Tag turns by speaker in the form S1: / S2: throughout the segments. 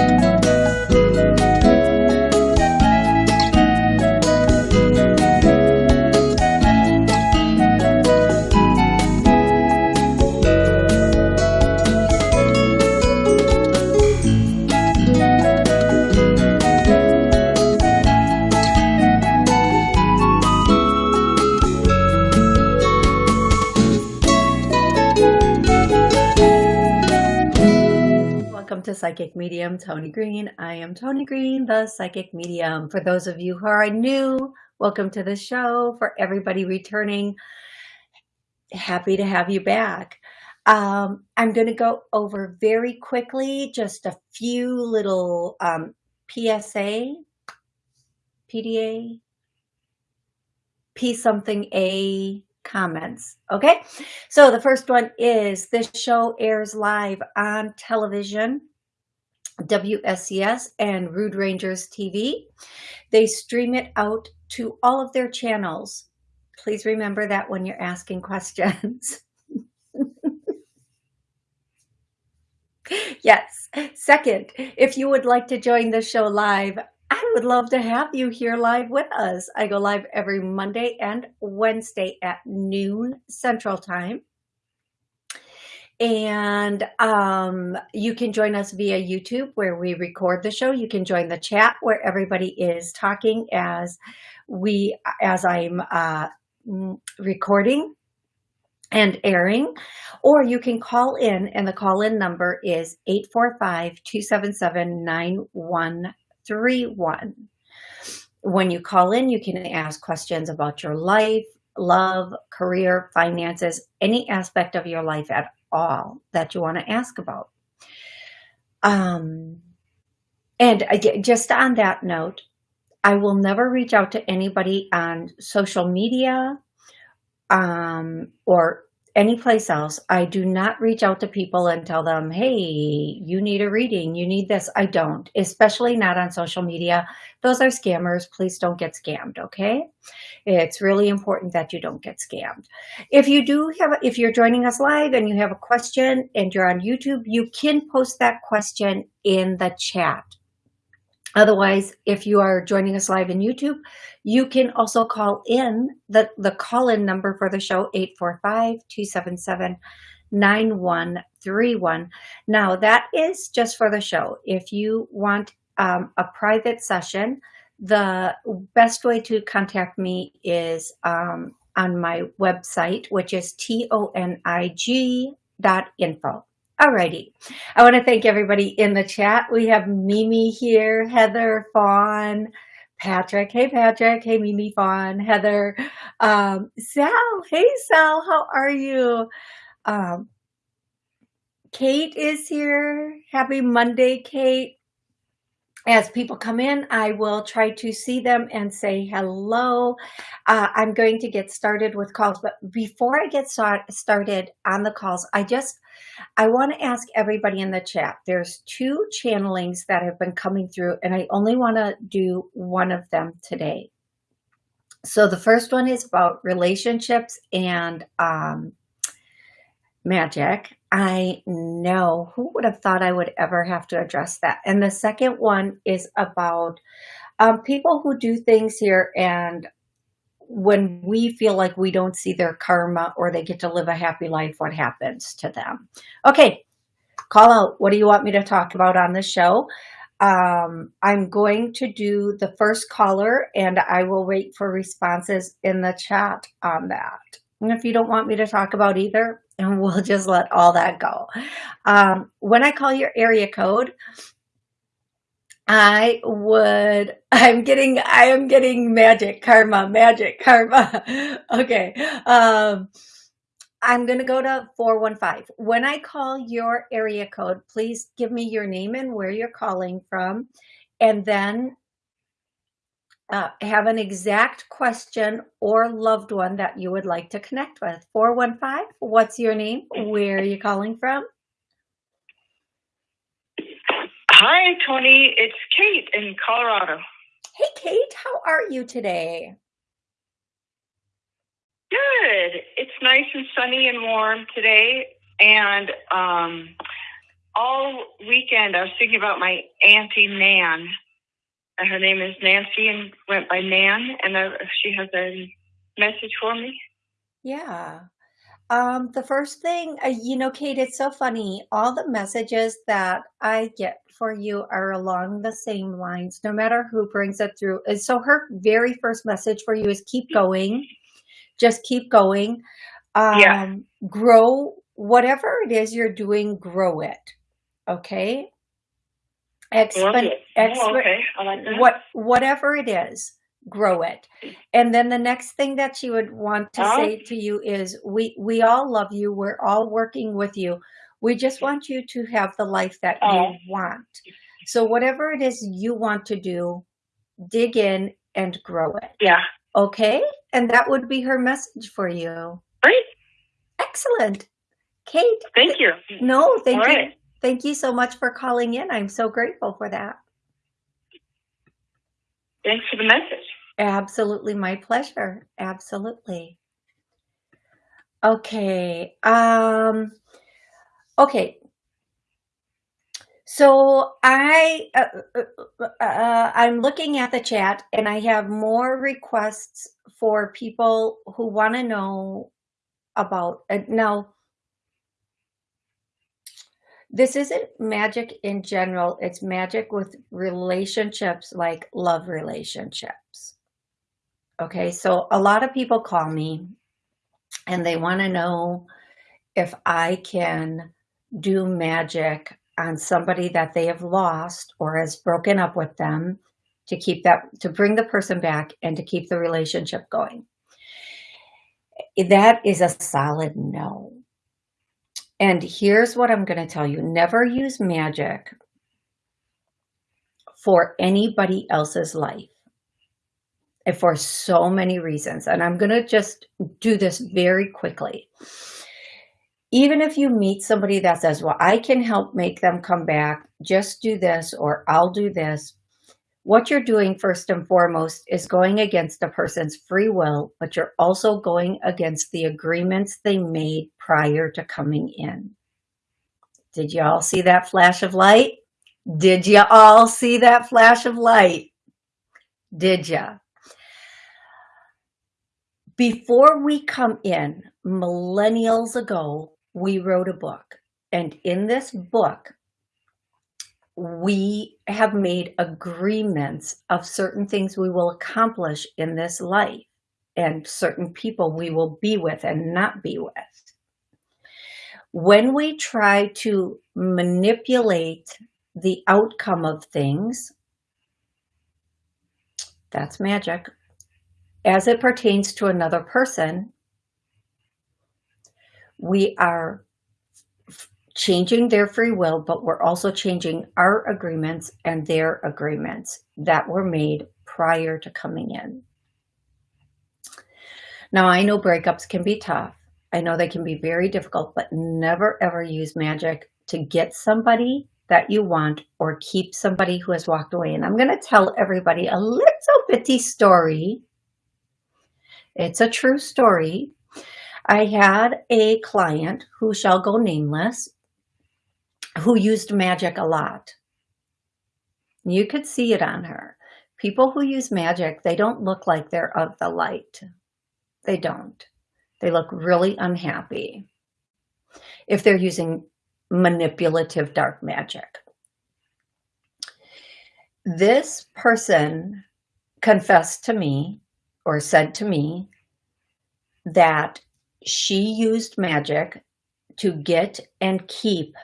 S1: Welcome to Psychic Medium Tony Green. I am Tony Green, the Psychic Medium. For those of you who are new, welcome to the show. For everybody returning, happy to have you back. Um, I'm going to go over very quickly just a few little um, PSA, PDA, P something A comments. Okay, so the first one is this show airs live on television, WSCS and Rude Rangers TV. They stream it out to all of their channels. Please remember that when you're asking questions. yes. Second, if you would like to join the show live, I would love to have you here live with us. I go live every Monday and Wednesday at noon Central Time. And um, you can join us via YouTube where we record the show. You can join the chat where everybody is talking as we, as I'm uh, recording and airing, or you can call in and the call in number is 845 277 one. When you call in, you can ask questions about your life, love, career, finances, any aspect of your life at all that you want to ask about. Um, and just on that note, I will never reach out to anybody on social media um, or any place else, I do not reach out to people and tell them, hey, you need a reading, you need this. I don't, especially not on social media. Those are scammers. Please don't get scammed, okay? It's really important that you don't get scammed. If you do have, if you're joining us live and you have a question and you're on YouTube, you can post that question in the chat. Otherwise, if you are joining us live in YouTube, you can also call in the, the call-in number for the show, 845-277-9131. Now, that is just for the show. If you want um, a private session, the best way to contact me is um, on my website, which is tonig dot info. Alrighty. I want to thank everybody in the chat. We have Mimi here, Heather, Fawn, Patrick. Hey, Patrick. Hey, Mimi, Fawn, Heather, um, Sal. Hey, Sal. How are you? Um, Kate is here. Happy Monday, Kate as people come in, I will try to see them and say hello. Uh, I'm going to get started with calls, but before I get start, started on the calls, I just, I want to ask everybody in the chat. There's two channelings that have been coming through and I only want to do one of them today. So the first one is about relationships and um, magic. I know who would have thought I would ever have to address that. And the second one is about um, people who do things here and when we feel like we don't see their karma or they get to live a happy life, what happens to them? Okay, call out. What do you want me to talk about on the show? Um, I'm going to do the first caller and I will wait for responses in the chat on that. And if you don't want me to talk about either, and we'll just let all that go. Um, when I call your area code, I would, I'm getting, I am getting magic karma, magic karma. okay. Um, I'm going to go to 415. When I call your area code, please give me your name and where you're calling from. And then uh, have an exact question or loved one that you would like to connect with. 415, what's your name? Where are you calling from?
S2: Hi, Tony. It's Kate in Colorado.
S1: Hey, Kate. How are you today?
S2: Good. It's nice and sunny and warm today. And um, all weekend I was thinking about my auntie Nan. Her name is Nancy and went by Nan, and uh, she has a message for me.
S1: Yeah. Um, the first thing, uh, you know, Kate, it's so funny. All the messages that I get for you are along the same lines, no matter who brings it through. And so her very first message for you is keep going. Just keep going. Um, Yeah. Grow whatever it is you're doing, grow it. Okay. Expen exp
S2: Oh, okay. I like that.
S1: what whatever it is grow it. And then the next thing that she would want to
S2: Oh,
S1: say to you is we we all love you. We're all working with you. We just want you to have the life that you
S2: oh,
S1: want. So whatever it is you want to do dig in and grow it.
S2: Yeah.
S1: okay? And that would be her message for you.
S2: Great.
S1: excellent. Kate
S2: Thank you.
S1: no
S2: All
S1: thank you.
S2: right.
S1: thank you so much for calling in. I'm so grateful for that.
S2: Thanks for the message.
S1: Absolutely my pleasure. Absolutely. Okay. Um, okay. So I, uh, uh, uh, uh, I'm looking at the chat and I have more requests for people who want to know about, uh, now this isn't magic in general. It's magic with relationships like love relationships. Okay. So a lot of people call me and they want to know if I can do magic on somebody that they have lost or has broken up with them to keep that, to bring the person back and to keep the relationship going. That is a solid no. And here's what I'm going to tell you. Never use magic for anybody else's life for so many reasons. And I'm going to just do this very quickly. Even if you meet somebody that says, well, I can help make them come back, just do this, or I'll do this. What you're doing first and foremost is going against a person's free will, but you're also going against the agreements they made prior to coming in. Did you all see that flash of light? Did you all see that flash of light? Did you? Before we come in, millennials ago, we wrote a book. And in this book, we have made agreements of certain things we will accomplish in this life and certain people we will be with and not be with. When we try to manipulate the outcome of things, that's magic. As it pertains to another person, we are changing their free will, but we're also changing our agreements and their agreements that were made prior to coming in. Now, I know breakups can be tough. I know they can be very difficult, but never ever use magic to get somebody that you want or keep somebody who has walked away. And I'm going to tell everybody a little bitty story. It's a true story. I had a client who shall go nameless who used magic a lot. You could see it on her. People who use magic, they don't look like they're of the light. They don't. They look really unhappy if they're using manipulative dark magic. This person confessed to me or said to me that she used magic to get and keep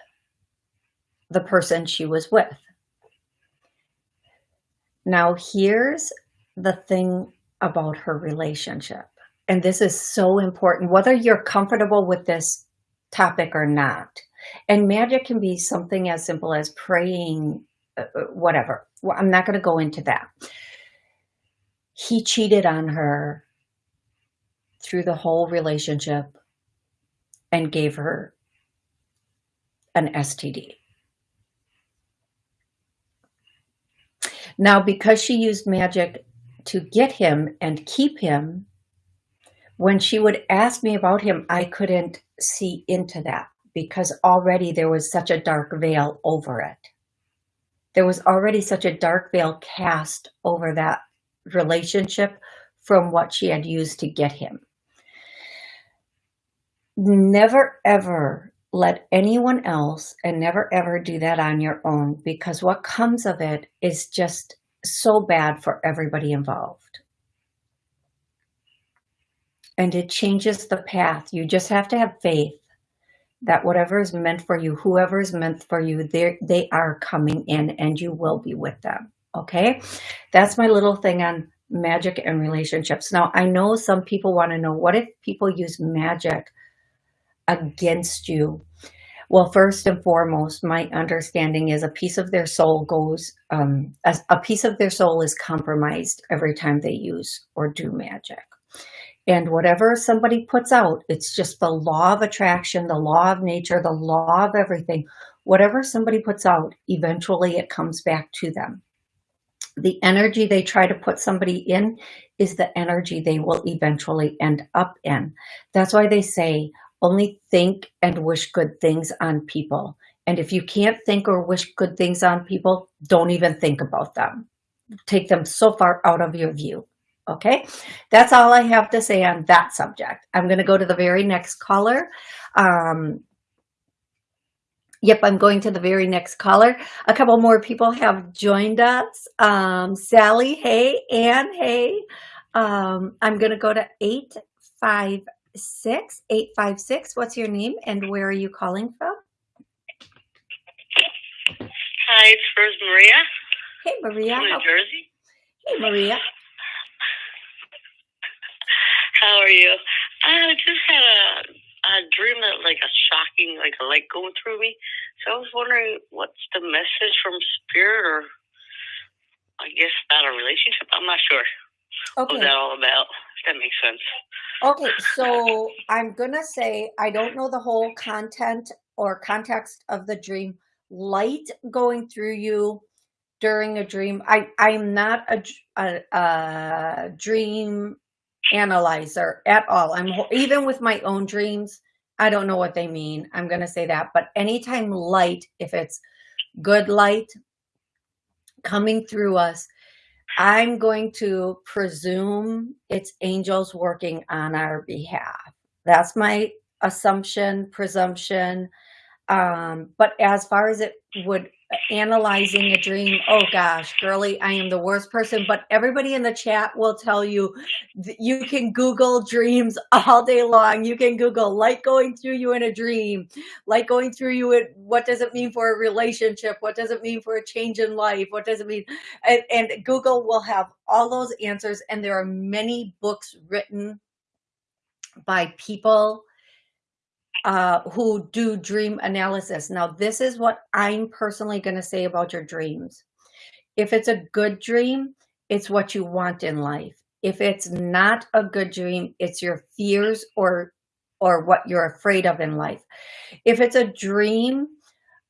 S1: the person she was with. Now, here's the thing about her relationship. And this is so important, whether you're comfortable with this topic or not. And magic can be something as simple as praying, uh, whatever. Well, I'm not going to go into that. He cheated on her through the whole relationship and gave her an STD. Now, because she used magic to get him and keep him, when she would ask me about him, I couldn't see into that because already there was such a dark veil over it. There was already such a dark veil cast over that relationship from what she had used to get him. Never ever let anyone else and never ever do that on your own because what comes of it is just so bad for everybody involved. And it changes the path. You just have to have faith that whatever is meant for you, whoever is meant for you, they are coming in and you will be with them. Okay. That's my little thing on magic and relationships. Now, I know some people want to know what if people use magic against you? Well, first and foremost, my understanding is a piece of their soul goes, um, a, a piece of their soul is compromised every time they use or do magic. And whatever somebody puts out, it's just the law of attraction, the law of nature, the law of everything. Whatever somebody puts out, eventually it comes back to them. The energy they try to put somebody in is the energy they will eventually end up in. That's why they say, only think and wish good things on people. And if you can't think or wish good things on people, don't even think about them. Take them so far out of your view. Okay, that's all I have to say on that subject. I'm going to go to the very next caller. Um, yep, I'm going to the very next caller. A couple more people have joined us. Um, Sally, hey, Ann, hey. Um, I'm going to go to 856. 856, what's your name and where are you calling from?
S3: Hi, it's Rose Maria.
S1: Hey, Maria.
S3: From New Jersey.
S1: Hey, Maria.
S3: How are you? I just had a a dream that like a shocking like a light going through me. So I was wondering what's the message from spirit or I guess about a relationship. I'm not sure. Okay. What's that all about? If that makes sense.
S1: Okay, so I'm gonna say I don't know the whole content or context of the dream. Light going through you during a dream. I I'm not a, a, a dream analyzer at all. I'm even with my own dreams. I don't know what they mean. I'm going to say that. But anytime light, if it's good light coming through us, I'm going to presume it's angels working on our behalf. That's my assumption, presumption. Um, but as far as it would analyzing a dream oh gosh girly i am the worst person but everybody in the chat will tell you you can google dreams all day long. You can google light going through you in a dream light going through you what does it mean for a relationship? What does it mean for a change in life? What does it mean? And, and google will have all those answers and there are many books written by people uh, who do dream analysis. Now, this is what I'm personally going to say about your dreams. If it's a good dream, it's what you want in life. If it's not a good dream, it's your fears or or what you're afraid of in life. If it's a dream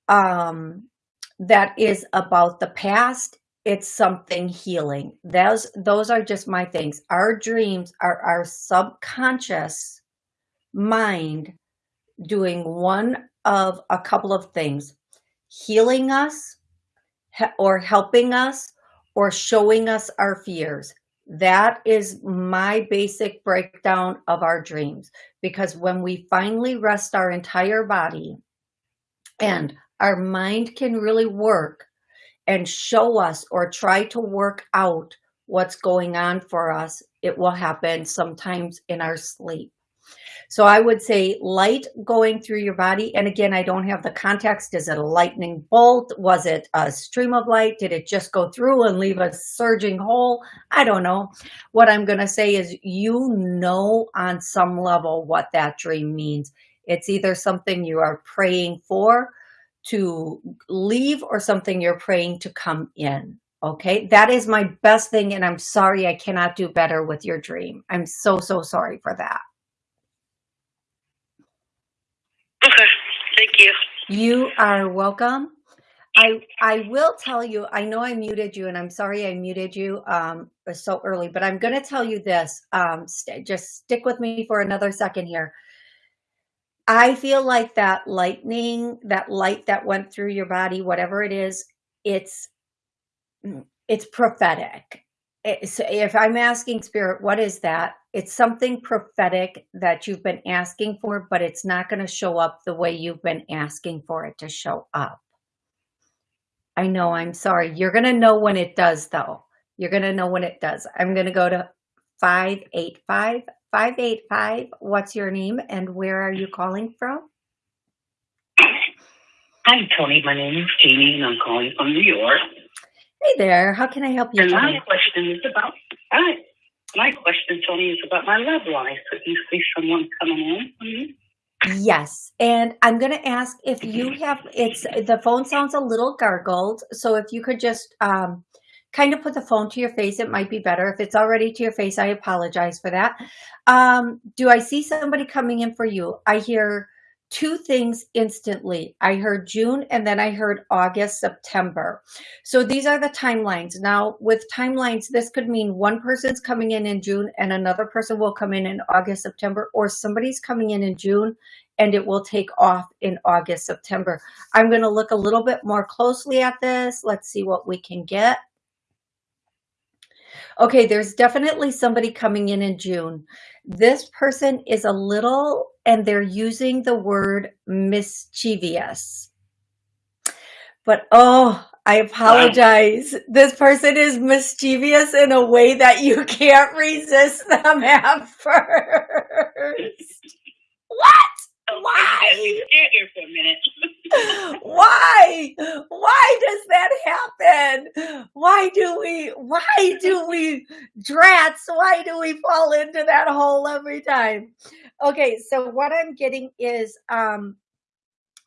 S1: um, that is about the past, it's something healing. Those those are just my things. Our dreams are our subconscious mind doing one of a couple of things, healing us or helping us or showing us our fears. That is my basic breakdown of our dreams. Because when we finally rest our entire body and our mind can really work and show us or try to work out what's going on for us, it will happen sometimes in our sleep. So I would say light going through your body. And again, I don't have the context. Is it a lightning bolt? Was it a stream of light? Did it just go through and leave a surging hole? I don't know. What I'm going to say is you know on some level what that dream means. It's either something you are praying for to leave or something you're praying to come in. Okay, that is my best thing. And I'm sorry I cannot do better with your dream. I'm so, so sorry for that.
S3: Okay, thank you.
S1: You are welcome. I I will tell you, I know I muted you and I'm sorry I muted you um, so early, but I'm going to tell you this. Um, st just stick with me for another second here. I feel like that lightning, that light that went through your body, whatever it is, it's mm, it's prophetic. Eh, it's, if I'm asking spirit, what is that? It's something prophetic that you've been asking for, but it's not going to show up the way you've been asking for it to show up. I know, I'm sorry. You're going to know when it does, though. You're going to know when it does. I'm going to go to 585 585. What's your name and where are you calling from?
S4: Hi, Tony. My name is Jeannie, and I'm calling from New York.
S1: Hey there. How can I help you?
S4: And my
S1: today?
S4: question is about hi. My question, Tony, is about my love life. Could you see someone coming in? Mm-hmm.
S1: Yes, and I'm going to ask if you have. It's the phone sounds a little gargled, so if you could just um, kind of put the phone to your face, it might be better. If it's already to your face, I apologize for that. Um, do I see somebody coming in for you? I hear two things instantly. I heard June and then I heard August, September. So these are the timelines. Now with timelines, this could mean one person's coming in in June and another person will come in in August, September, or somebody's coming in in June and it will take off in August, September. I'm going to look a little bit more closely at this. Let's see what we can get. Okay, there's definitely somebody coming in in June. This person is a little, and they're using the word mischievous. But oh, I apologize. Wow. This person is mischievous in a way that you can't resist them at first. What? Why?
S4: here for a minute.
S1: why? Why does that happen? Why do we, why do we, drats, why do we fall into that hole every time? Okay, so what I'm getting is um,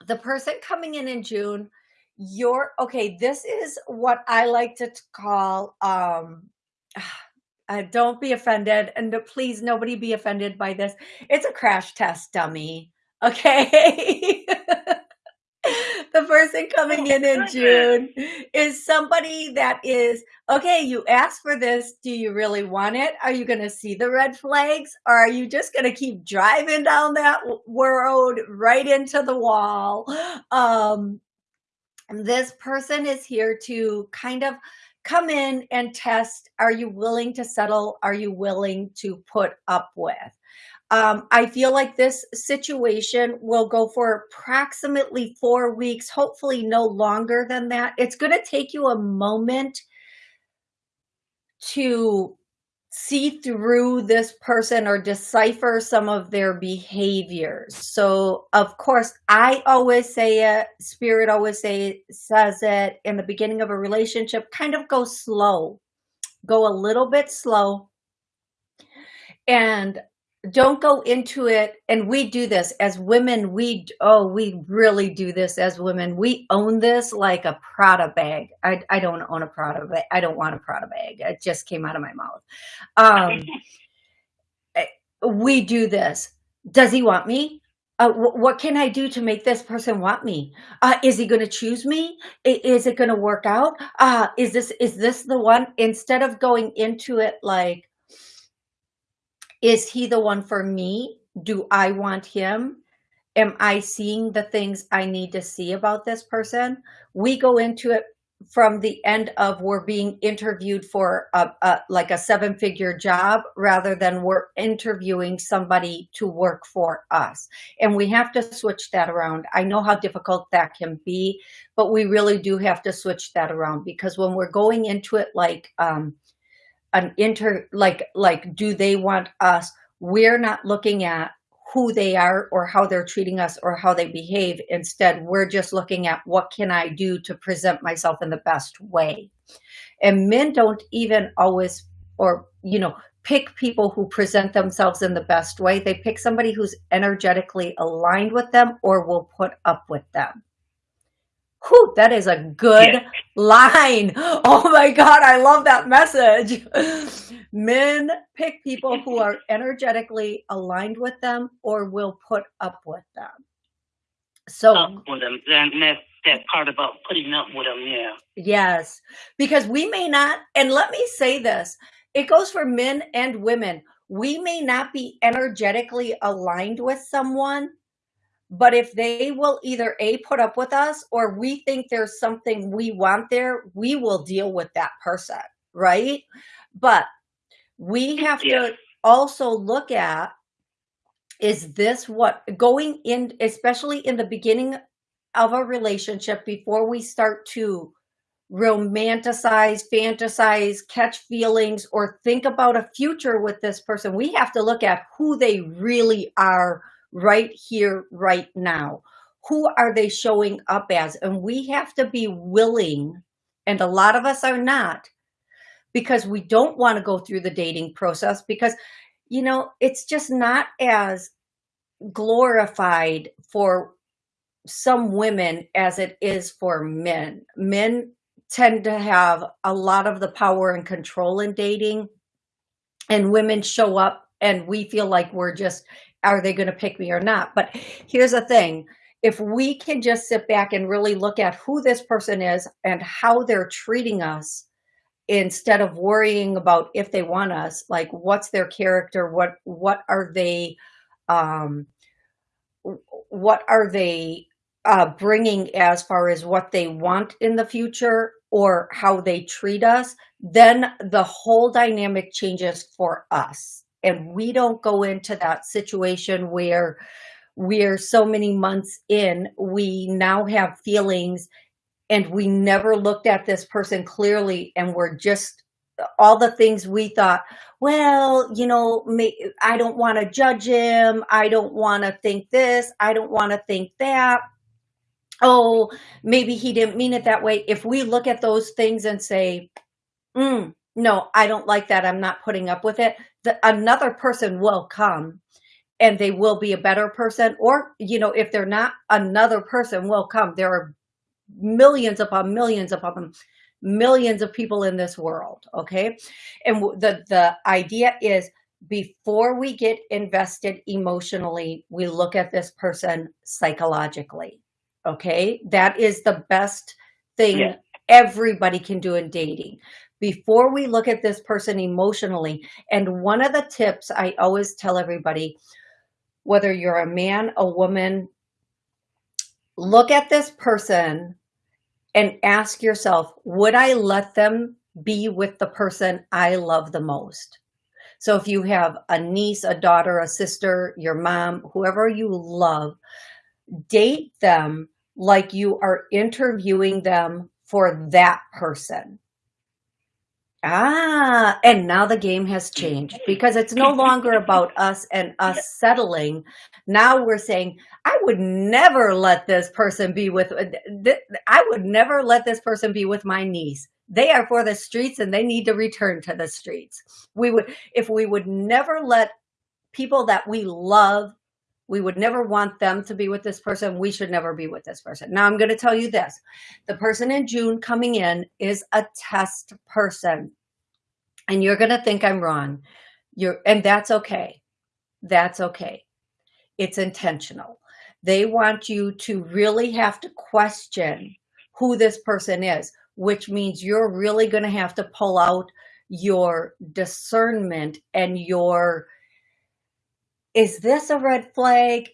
S1: the person coming in in June, you're, okay, this is what I like to call, um, uh, don't be offended and please nobody be offended by this. It's a crash test dummy Okay. the person coming in in June is somebody that is, okay, you asked for this. Do you really want it? Are you going to see the red flags? Or are you just going to keep driving down that road right into the wall? Um, this person is here to kind of come in and test. Are you willing to settle? Are you willing to put up with? Um, I feel like this situation will go for approximately four weeks, hopefully no longer than that. It's going to take you a moment to see through this person or decipher some of their behaviors. So of course, I always say it, spirit always say, says it in the beginning of a relationship, kind of go slow, go a little bit slow. And don't go into it and we do this as women we oh we really do this as women we own this like a prada bag i, I don't own a prada bag i don't want a prada bag it just came out of my mouth um eh, we do this does he want me uh, what can I do to make this person want me? Uh, is he going to choose me? I is it going to work out? Uh, is this is this the one? Instead of going into it like, is he the one for me? Do I want him? Am I seeing the things I need to see about this person? We go into it from the end of we're being interviewed for a, a like a seven figure job rather than we're interviewing somebody to work for us and we have to switch that around i know how difficult that can be but we really do have to switch that around because when we're going into it like um an inter like like do they want us we're not looking at who they are or how they're treating us or how they behave. Instead we're just looking at what can i do to present myself in the best way. And men don't even always or you know pick people who present themselves in the best way. They pick somebody who's energetically aligned with them or will put up with them Whew, that is a good yeah. line. Oh my God, I love that message. Men pick people who are energetically aligned with them or will put up with them. So
S4: up with them. Then that, that part about putting up with them, yeah.
S1: Yes, because we may not, and let me say this, it goes for men and women. We may not be energetically aligned with someone, But if they will either A, put up with us, or we think there's something we want there, we will deal with that person, right? But we have
S3: Yeah.
S1: to also look at, is this what, going in, especially in the beginning of a relationship, before we start to romanticize, fantasize, catch feelings, or think about a future with this person, we have to look at who they really are right here, right now. Who are they showing up as? And we have to be willing, and a lot of us are not, because we don't want to go through the dating process because, you know, it's just not as glorified for some women as it is for men. Men tend to have a lot of the power and control in dating and women show up and we feel like we're just are they going to pick me or not? But here's the thing. If we can just sit back and really look at who this person is and how they're treating us instead of worrying about if they want us like what's their character? What what are they um what are they uh bringing as far as what they want in the future or how they treat us? Then the whole dynamic changes for us and we don't go into that situation where we're so many months in we now have feelings and we never looked at this person clearly and we're just all the things we thought well you know i don't want to judge him i don't want to think this i don't want to think that. Oh maybe he didn't mean it that way. If we look at those things and say mm, no i don't like that. I'm not putting up with it. The, another person will come and they will be a better person or you know if they're not another person will come. There are millions upon millions upon millions of people in this world okay? And the the idea is before we get invested emotionally we look at this person psychologically okay? That is the best thing
S4: Yeah.
S1: everybody can do in dating before we look at this person emotionally and one of the tips i always tell everybody whether you're a man a woman look at this person and ask yourself, would I let them be with the person I love the most? So if you have a niece, a daughter, a sister, your mom, whoever you love, date them like you are interviewing them for that person. Ah, and now the game has changed because it's no longer about us and us settling. Now we're saying, I would never let this person be with, th- I would never let this person be with my niece. They are for the streets and they need to return to the streets. We would, if we would never let people that we love, we would never want them to be with this person. We should never be with this person. Now I'm going to tell you this. The person in June coming in is a test person and you're going to think I'm wrong. You're, and that's okay. That's okay. It's intentional. They want you to really have to question who this person is, which means you're really going to have to pull out your discernment and your, is this a red flag?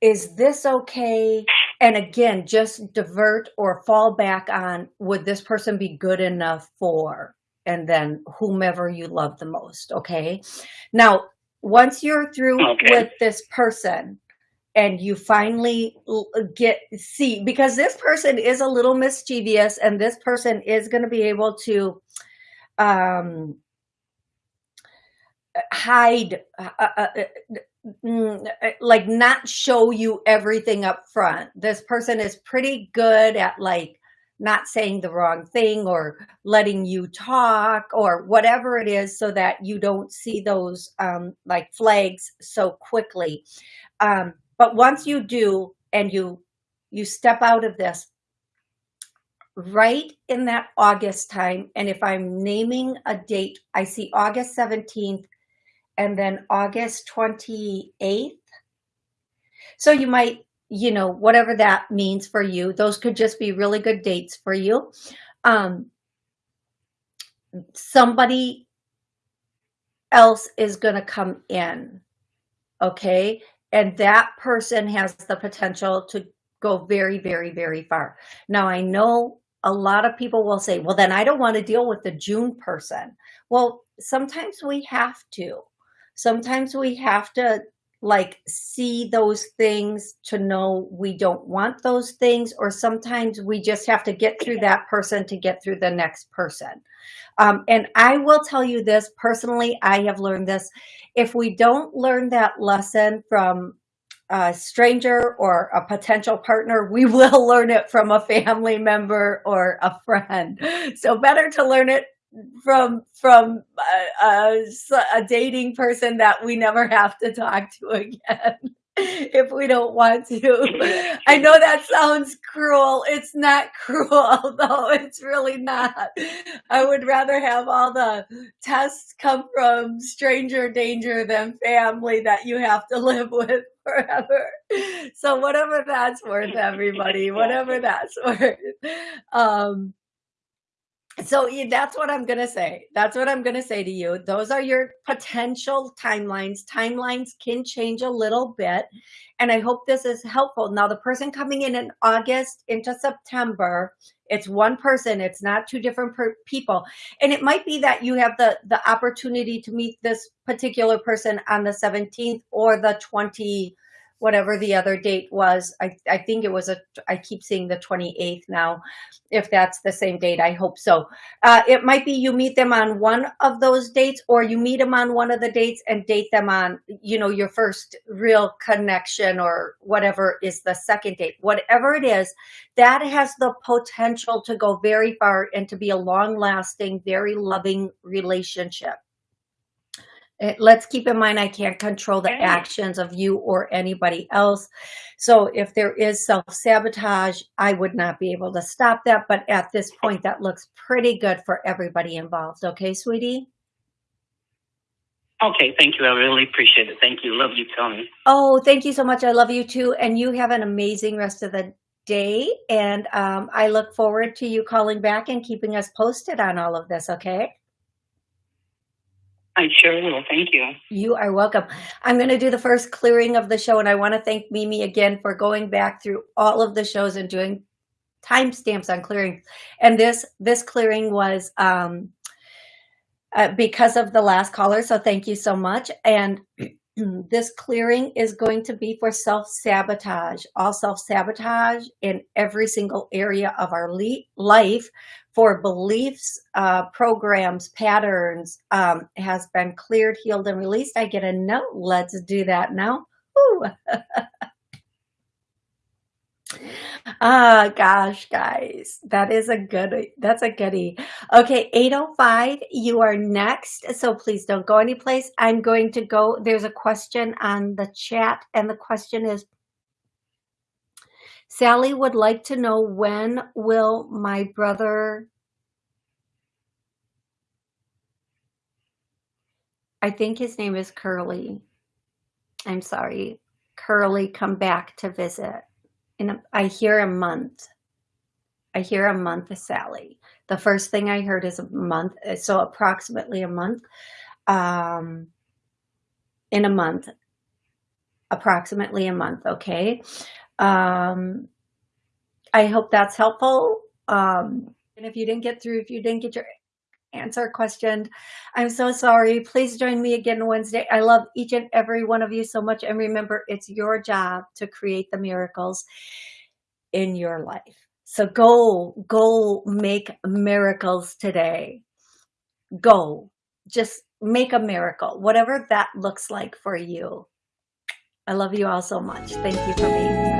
S1: Is this okay? And again, just divert or fall back on, would this person be good enough for? And then whomever you love the most, okay? Now, once you're through
S4: Okay.
S1: with this person and you finally get see because this person is a little mischievous and this person is going to be able to um hide uh, uh, uh, mm, uh, like not show you everything up front. This person is pretty good at like not saying the wrong thing or letting you talk or whatever it is so that you don't see those um, like flags so quickly. Um, but once you do and you you step out of this right in that august time and if i'm naming a date i see august 17th and then august 28th so you might you know whatever that means for you those could just be really good dates for you um somebody else is going to come in okay and that person has the potential to go very, very, very far. Now, I know a lot of people will say, well, then I don't want to deal with the June person. Well, sometimes we have to. Sometimes we have to like see those things to know we don't want those things, or sometimes we just have to get through that person to get through the next person. Um, and I will tell you this personally, I have learned this. If we don't learn that lesson from a stranger or a potential partner, we will learn it from a family member or a friend. So better to learn it from from a, a, a, dating person that we never have to talk to again if we don't want to. I know that sounds cruel. It's not cruel though. It's really not. I would rather have all the tests come from stranger danger than family that you have to live with forever. So whatever that's worth, everybody, whatever that's worth. Um, so that's what I'm going to say. That's what I'm going to say to you. Those are your potential timelines. Timelines can change a little bit. And I hope this is helpful. Now, the person coming in in August into September, it's one person. It's not two different people. And it might be that you have the, the opportunity to meet this particular person on the 17th or the 20, whatever the other date was. I, I think it was a, I keep seeing the 28th now, if that's the same date, I hope so. Uh, it might be you meet them on one of those dates or you meet them on one of the dates and date them on, you know, your first real connection or whatever is the second date. Whatever it is, that has the potential to go very far and to be a long lasting, very loving relationship. Let's keep in mind, I can't control the actions of you or anybody else. So if there is self-sabotage, I would not be able to stop that. But at this point, that looks pretty good for everybody involved. Okay, sweetie?
S4: Okay, thank you. I really appreciate it. Thank you. Love you, Tony.
S1: Oh, thank you so much. I love you too. And you have an amazing rest of the day. And um, I look forward to you calling back and keeping us posted on all of this, okay?
S4: I sure will. Thank you.
S1: You are welcome. I'm going to do the first clearing of the show, and I want to thank Mimi again for going back through all of the shows and doing timestamps on clearing. And this this clearing was um, uh, because of the last caller, so thank you so much. And this clearing is going to be for self-sabotage, all self-sabotage in every single area of our life for beliefs, uh, programs, patterns um, has been cleared, healed, and released. I get a note. Let's do that now. Ah, gosh, guys, that is a good, that's a goodie. Okay, 805, you are next. So please don't go anyplace. I'm going to go, there's a question on the chat and the question is, Sally would like to know when will my brother, I think his name is Curly. I'm sorry, Curly come back to visit. In a, I hear a month. I hear a month, Sally. The first thing I heard is a month, so approximately a month. Um, in a month, approximately a month, okay? Um, I hope that's helpful. Um, and if you didn't get through, if you didn't get your answer questioned. I'm so sorry. Please join me again Wednesday. I love each and every one of you so much. And remember, it's your job to create the miracles in your life. So go, go make miracles today. Go, just make a miracle, whatever that looks like for you. I love you all so much. Thank you for being here.